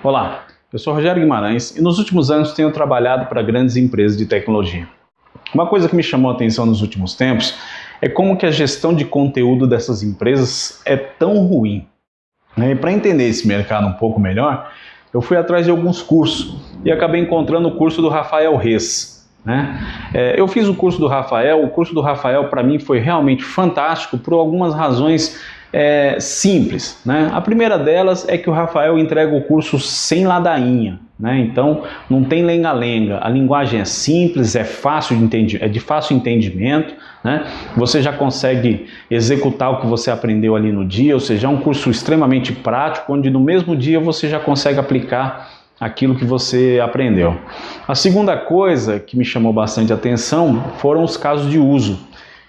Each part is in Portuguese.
Olá, eu sou Rogério Guimarães e nos últimos anos tenho trabalhado para grandes empresas de tecnologia. Uma coisa que me chamou a atenção nos últimos tempos é como que a gestão de conteúdo dessas empresas é tão ruim. E para entender esse mercado um pouco melhor, eu fui atrás de alguns cursos e acabei encontrando o curso do Rafael Reis. Né? É, eu fiz o curso do Rafael, o curso do Rafael para mim foi realmente fantástico por algumas razões é, simples. Né? A primeira delas é que o Rafael entrega o curso sem ladainha. Né? Então não tem lenga-lenga, a linguagem é simples, é fácil de, entendi é de fácil entendimento, né? você já consegue executar o que você aprendeu ali no dia, ou seja, é um curso extremamente prático, onde no mesmo dia você já consegue aplicar aquilo que você aprendeu. A segunda coisa que me chamou bastante atenção foram os casos de uso.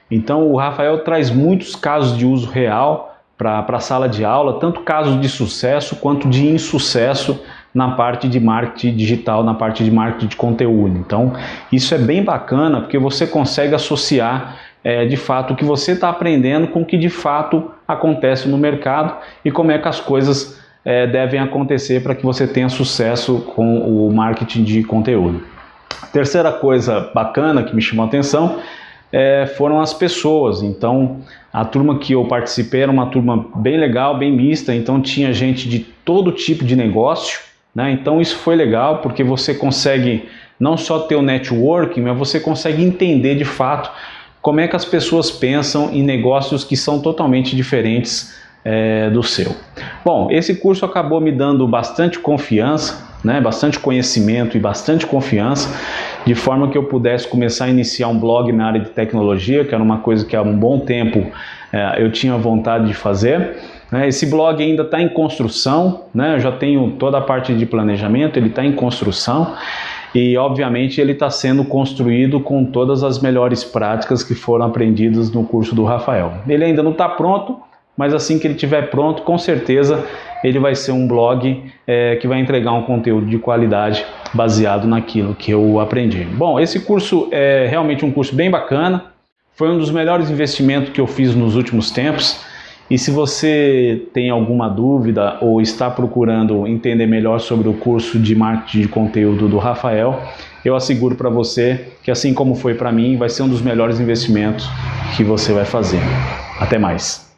Então o Rafael traz muitos casos de uso real para a sala de aula, tanto casos de sucesso quanto de insucesso na parte de marketing digital, na parte de marketing de conteúdo. Então, isso é bem bacana porque você consegue associar é, de fato o que você está aprendendo com o que de fato acontece no mercado e como é que as coisas é, devem acontecer para que você tenha sucesso com o marketing de conteúdo. Terceira coisa bacana que me chamou a atenção é, foram as pessoas. Então, a turma que eu participei era uma turma bem legal, bem mista, então tinha gente de todo tipo de negócio, né? Então isso foi legal porque você consegue não só ter o networking, mas você consegue entender de fato como é que as pessoas pensam em negócios que são totalmente diferentes é, do seu. Bom, esse curso acabou me dando bastante confiança, né, bastante conhecimento e bastante confiança, de forma que eu pudesse começar a iniciar um blog na área de tecnologia, que era uma coisa que há um bom tempo é, eu tinha vontade de fazer. Né. Esse blog ainda está em construção, né, eu já tenho toda a parte de planejamento, ele está em construção e obviamente ele está sendo construído com todas as melhores práticas que foram aprendidas no curso do Rafael. Ele ainda não está pronto, mas assim que ele estiver pronto, com certeza ele vai ser um blog é, que vai entregar um conteúdo de qualidade baseado naquilo que eu aprendi. Bom, esse curso é realmente um curso bem bacana, foi um dos melhores investimentos que eu fiz nos últimos tempos. E se você tem alguma dúvida ou está procurando entender melhor sobre o curso de marketing de conteúdo do Rafael, eu asseguro para você que assim como foi para mim, vai ser um dos melhores investimentos que você vai fazer. Até mais!